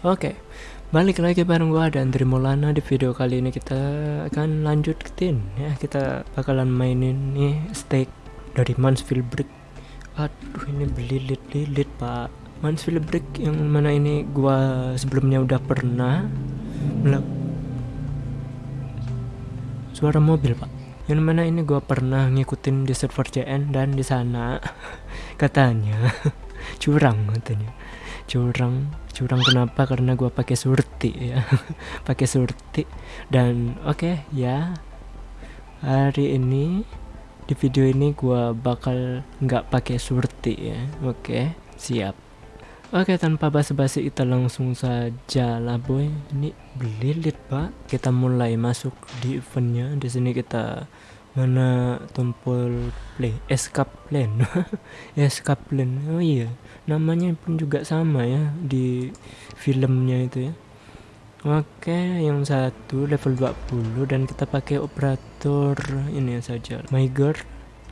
Oke, balik lagi bareng gua dan Trimolana di video kali ini kita akan lanjutin ya kita bakalan mainin nih stake dari Mansfield Brick. Aduh ini belilit-lilit pak. Mansfield Brick yang mana ini gua sebelumnya udah pernah melak suara mobil pak. Yang mana ini gua pernah ngikutin di server CN dan di sana katanya curang katanya curang curang kenapa? Karena gua pakai surti ya. Pakai surti. Dan oke okay, ya. Hari ini di video ini gua bakal nggak pakai surti ya. Oke okay, siap. Oke okay, tanpa basa-basi kita langsung saja lah boy. Ini belilit pak. Kita mulai masuk di eventnya. Di sini kita mana tombol play escape plan. Escape plan. Oh iya namanya pun juga sama ya di filmnya itu ya. Oke yang satu level 20 dan kita pakai operator ini saja. Myger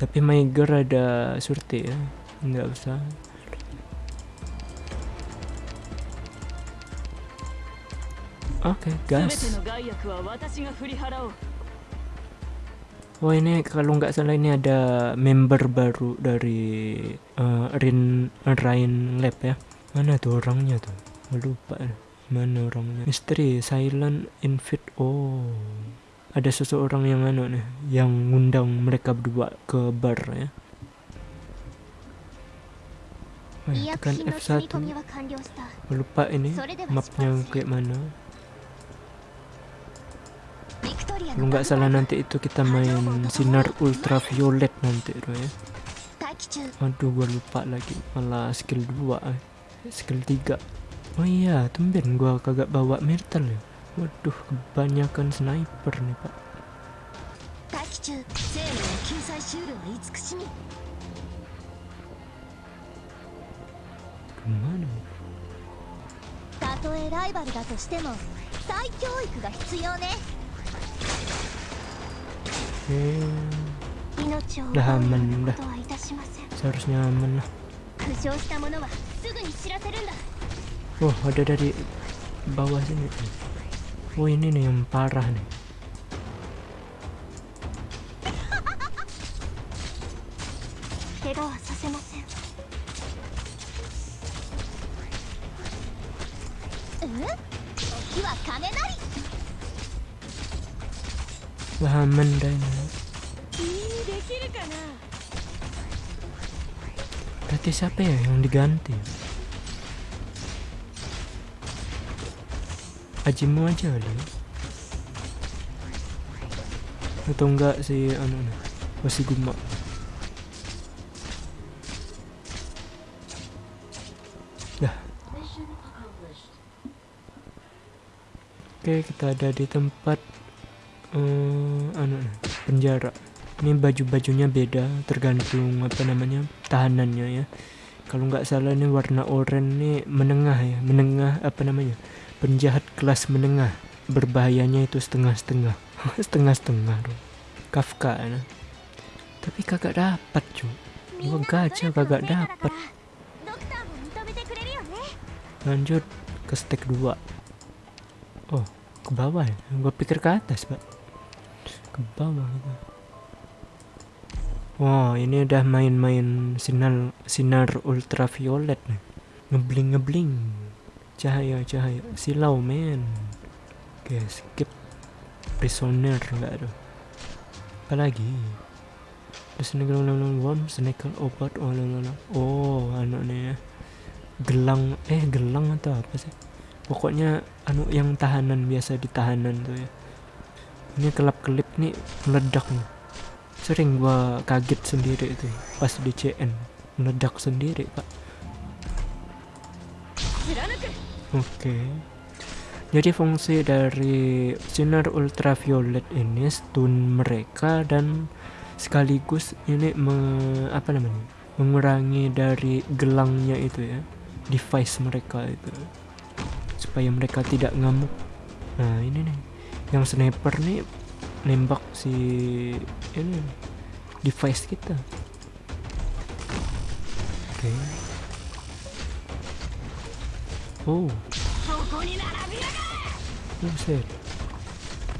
tapi Myger ada surti ya. Nggak usah. Oke, okay, gas. Oh ini kalau nggak salah ini ada member baru dari uh, Rin Rain Lab ya. Mana tuh orangnya tuh? Lupa. Mana orangnya? Misteri Silent Invite. Oh. Ada seseorang yang anu nih, yang ngundang mereka berdua ke bar ya. Oh, ya, tekan F1 lupa ini mapnya kayak mana kalau nggak salah nanti itu kita main sinar ultraviolet nanti tuh ya aduh gua lupa lagi malah skill 2 eh. skill 3 oh iya tumben gua kagak bawa metal ya waduh kebanyakan sniper nih pak kemana たとえライバルだとしても再教育が必要ね Udah aman udah. Seharusnya aman lah. Oh ada dari bawah sini. Oh ini nih yang parah nih Berarti siapa ya yang diganti? Ajimu aja kali ya? Atau enggak si anu masih guma Dah Oke kita ada di tempat uh, anu penjara. Ini baju-bajunya beda tergantung apa namanya tahanannya ya. Kalau nggak salah ini warna oranye ini menengah ya menengah apa namanya penjahat kelas menengah. Berbahayanya itu setengah-setengah setengah-setengah Kafka ya. tapi kagak dapat cu gua gacha kagak dapat. Lanjut ke stek 2 oh ke bawah ya? Gua pikir ke atas pak ke bawah gitu Wow, ini udah main-main sinar sinar ultraviolet nih. Ngebling ngebling. Cahaya cahaya. Silau men. Oke, skip. Prisoner enggak ada. Apalagi? Terus ini gelang worm, snake obat oh lala. Oh, anu nih ya. Gelang eh gelang atau apa sih? Pokoknya anu yang tahanan biasa di tahanan tuh ya. Ini kelap-kelip nih meledak nih. Sering gua kaget sendiri itu pas di CN meledak sendiri pak. Oke. Okay. jadi fungsi dari sinar ultraviolet ini stun mereka dan sekaligus ini me, apa namanya mengurangi dari gelangnya itu ya device mereka itu supaya mereka tidak ngamuk. Nah ini nih yang sniper nih nembak si ini device kita. Oke. Okay. oh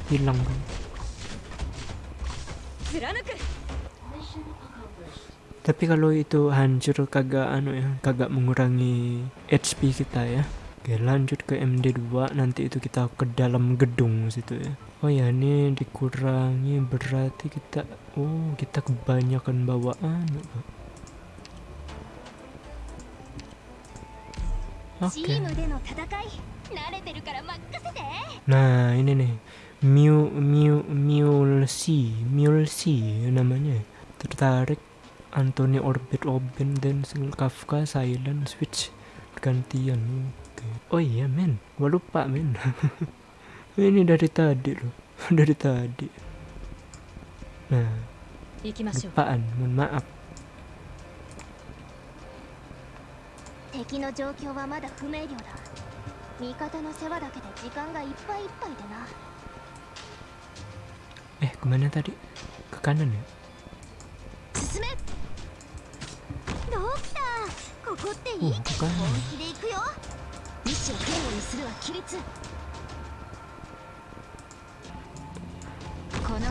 hilang kan tapi kalau itu hancur kagak anu ya kagak mengurangi HP kita ya oke lanjut ke MD2 nanti itu kita ke dalam gedung situ ya. Oh ya ini dikurangi berarti kita oh kita kebanyakan bawaan oke. Nah ini nih. Mew Mew Mulsi Mulsi namanya. Tertarik Anthony Orbit Oben dan Kafka Silent Switch. Gantian oke oh iya men gua lupa men ini dari tadi loh dari tadi nah lupaan mohon maaf 敵の状況はまだ不明瞭だ味方の世話だけで時間がいっぱいいっぱいでな eh kemana tadi ke kanan ya 進めドクターここっていい oh ke kanan 位置を堅固にするは規律。この部屋温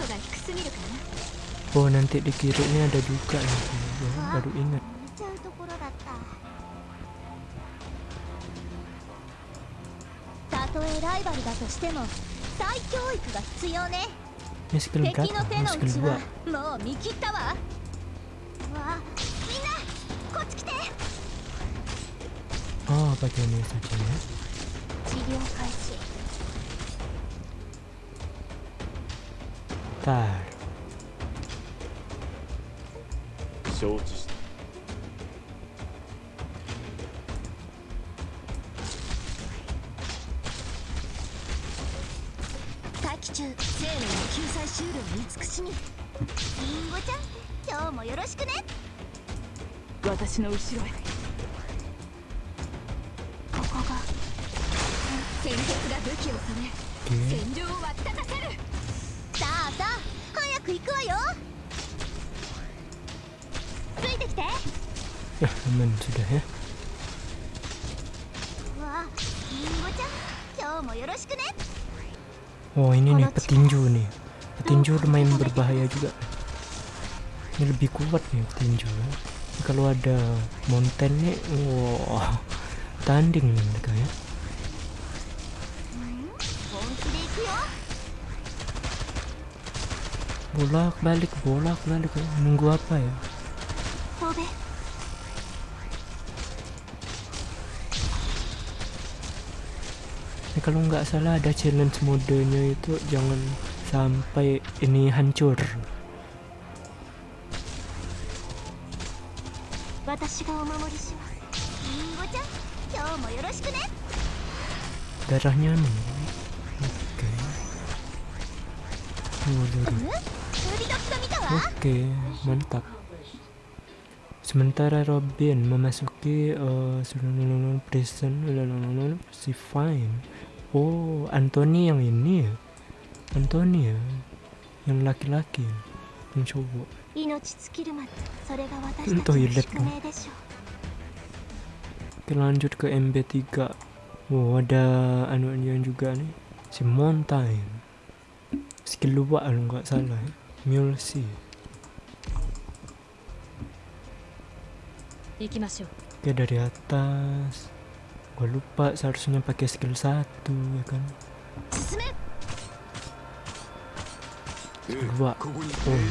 度が低すぎるかなおおな。んてできるねだるかいなだるいな見ちゃうところだったたとえライバルだとしても再教育が必要ね。敵の手の内はもう見切ったわ。わみんなこっち来て。Pakai ini saja ya 治療開始 tar 承知した。待機中。生命しみ。リンゴちゃん今日もよろしくね。私の後ろへ Ya, aman sudah ya. Oh ini nih petinju nih Petinju lumayan berbahaya juga Ini lebih kuat nih petinju. Kalau ada mountainnya Wow oh, Tanding mereka ya. bolak balik bolak balik. Nunggu apa ya? Ini ya, kalau nggak salah ada challenge modenya itu jangan sampai ini hancur. Darahnya nih. Oke. Okay. Oke, mantap. Sementara Robin memasuki uh, prison, si Fine. Oh, Anthony yang ini? Ya? Anthony ya? Yang laki-laki ya? Yang cowok Toilet? Kita iya, lanjut ke MB3 Oh, ada anu yang juga nih Si Mountain Sikit lupa kalau nggak salah ya Mulesy. Oke dari atas. Gua lupa seharusnya pakai skill satu ya kan. Dua. Eh,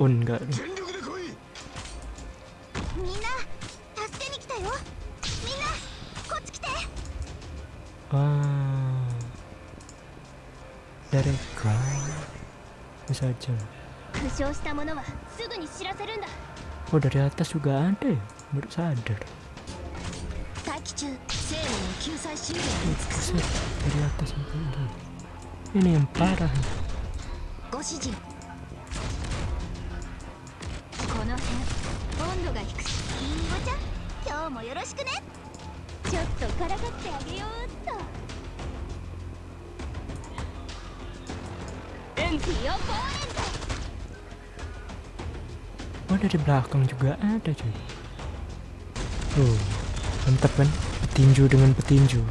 oh, oh enggak. Ah. Let it cry. saja. Oh dari atas juga ada ya, baru sadar. Buset, dari atas juga ada. Ini yang parah. Ini ちょっとからかってあげようっと。Oh dari belakang juga ada cuy. Tuh, mantep kan? Petinju dengan petinju.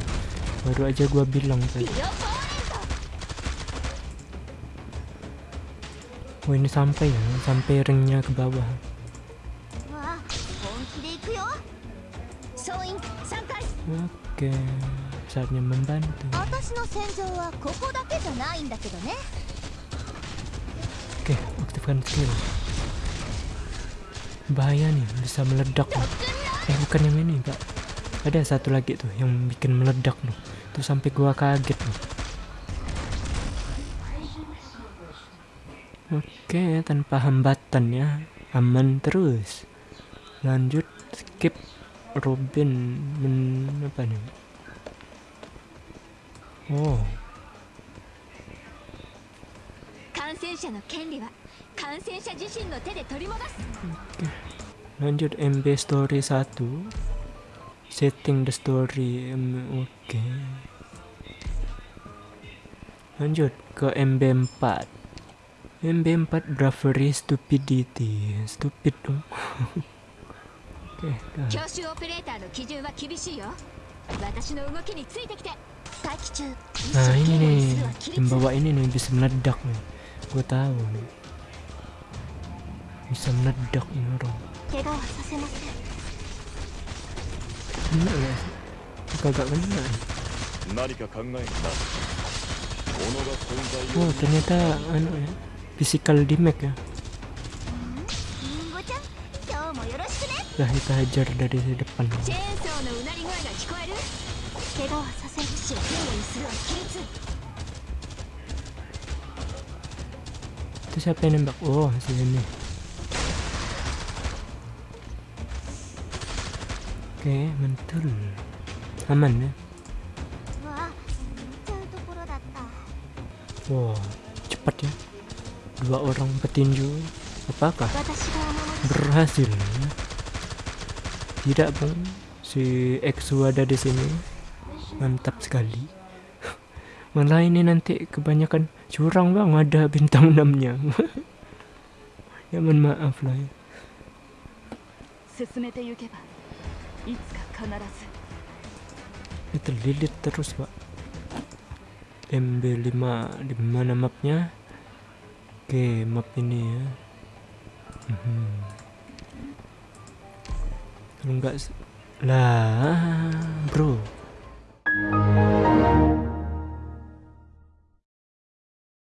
Baru aja gua bilang tadi. Oh ini sampai ya, sampai ringnya ke bawah. Oke, saatnya membantu skill bahaya nih bisa meledak nih. eh bukan yang ini pak ada satu lagi tuh yang bikin meledak nih tuh sampai gua kaget nih oke tanpa hambatan ya aman terus lanjut skip Robin men apa nih oh 感染者の権利は Lanjut MB story 1. Setting the story. Oke. Okay. Lanjut ke MB 4. MB 4 bravery stupidity. Stupid dong. Oke. Okay, nah ini nih, yang bawa ini nih bisa meledak nih. Gue tahu nih bisa meledak ini orang iya, iya. oh ternyata anu ya physical damage ya lah kita hajar dari depan. Itu siapa yang nembak? Oh, si ini. oke mentul aman ya? Wow cepat ya? Dua orang petinju apakah berhasil? Tidak bang si Exu ada di sini. Mantap sekali. Malah ini nanti kebanyakan curang bang. Ada bintang enamnya. ya mohon maaf lah ya ini terlilit terus pak. MB5 di mana mapnya. Oke map ini ya. Kalau enggak lah bro